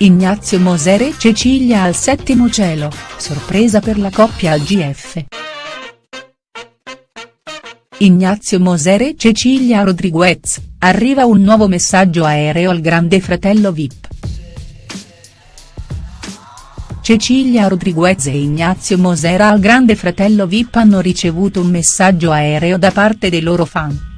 Ignazio Moser e Cecilia al settimo cielo, sorpresa per la coppia al GF. Ignazio Moser e Cecilia Rodriguez, arriva un nuovo messaggio aereo al grande fratello Vip. Cecilia Rodriguez e Ignazio Moser al grande fratello Vip hanno ricevuto un messaggio aereo da parte dei loro fan.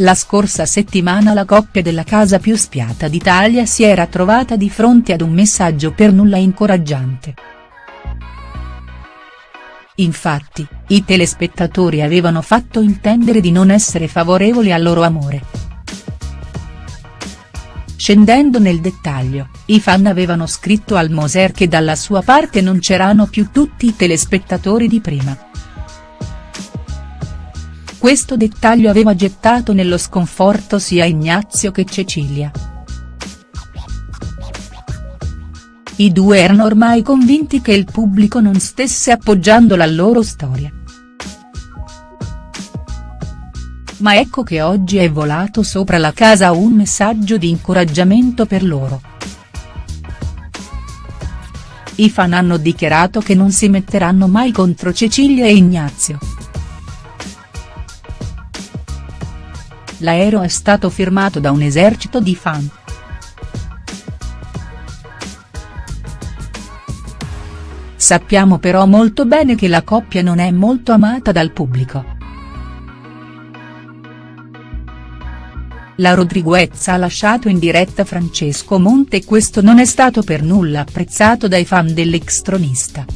La scorsa settimana la coppia della casa più spiata d'Italia si era trovata di fronte ad un messaggio per nulla incoraggiante. Infatti, i telespettatori avevano fatto intendere di non essere favorevoli al loro amore. Scendendo nel dettaglio, i fan avevano scritto al Moser che dalla sua parte non c'erano più tutti i telespettatori di prima. Questo dettaglio aveva gettato nello sconforto sia Ignazio che Cecilia. I due erano ormai convinti che il pubblico non stesse appoggiando la loro storia. Ma ecco che oggi è volato sopra la casa un messaggio di incoraggiamento per loro. I fan hanno dichiarato che non si metteranno mai contro Cecilia e Ignazio. L'aereo è stato firmato da un esercito di fan. Sappiamo però molto bene che la coppia non è molto amata dal pubblico. La Rodriguez ha lasciato in diretta Francesco Monte e questo non è stato per nulla apprezzato dai fan dell'extronista.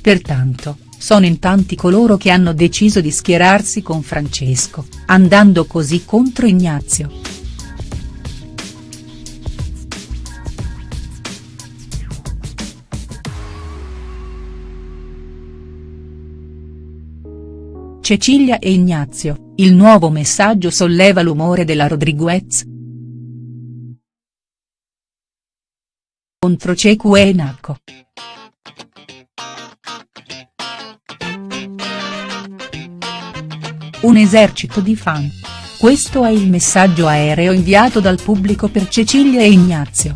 Pertanto, sono in tanti coloro che hanno deciso di schierarsi con Francesco, andando così contro Ignazio. Cecilia e Ignazio, il nuovo messaggio solleva l'umore della Rodriguez. Contro Cecu e Nacco. Un esercito di fan. Questo è il messaggio aereo inviato dal pubblico per Cecilia e Ignazio.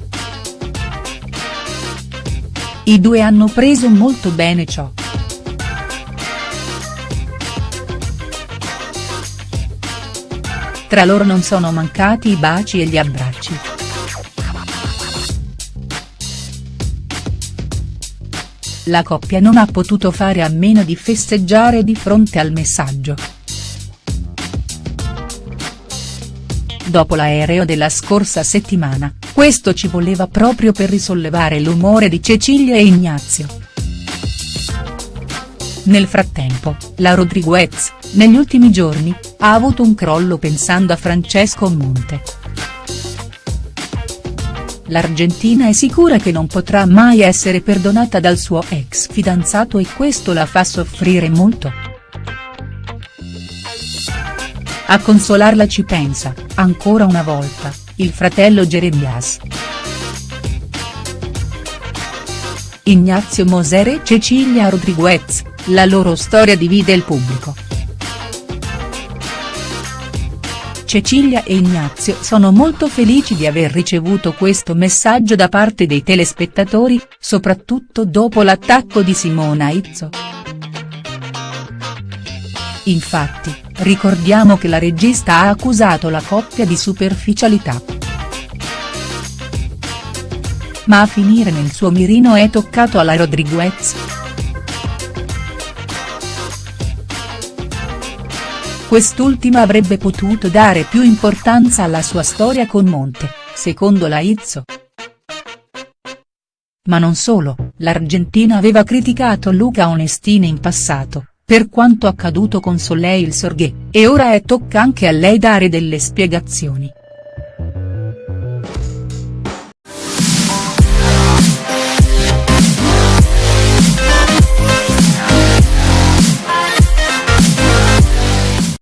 I due hanno preso molto bene ciò. Tra loro non sono mancati i baci e gli abbracci. La coppia non ha potuto fare a meno di festeggiare di fronte al messaggio. Dopo l'aereo della scorsa settimana, questo ci voleva proprio per risollevare l'umore di Cecilia e Ignazio. Nel frattempo, la Rodriguez, negli ultimi giorni, ha avuto un crollo pensando a Francesco Monte. L'Argentina è sicura che non potrà mai essere perdonata dal suo ex fidanzato e questo la fa soffrire molto. A consolarla ci pensa, ancora una volta, il fratello Jeremias. Ignazio Moser e Cecilia Rodriguez, la loro storia divide il pubblico. Cecilia e Ignazio sono molto felici di aver ricevuto questo messaggio da parte dei telespettatori, soprattutto dopo l'attacco di Simona Izzo. Infatti, ricordiamo che la regista ha accusato la coppia di superficialità. Ma a finire nel suo mirino è toccato alla Rodriguez. Quest'ultima avrebbe potuto dare più importanza alla sua storia con Monte, secondo la Izzo. Ma non solo, l'Argentina aveva criticato Luca Onestini in passato, per quanto accaduto con Soleil Sorghe, e ora è tocca anche a lei dare delle spiegazioni.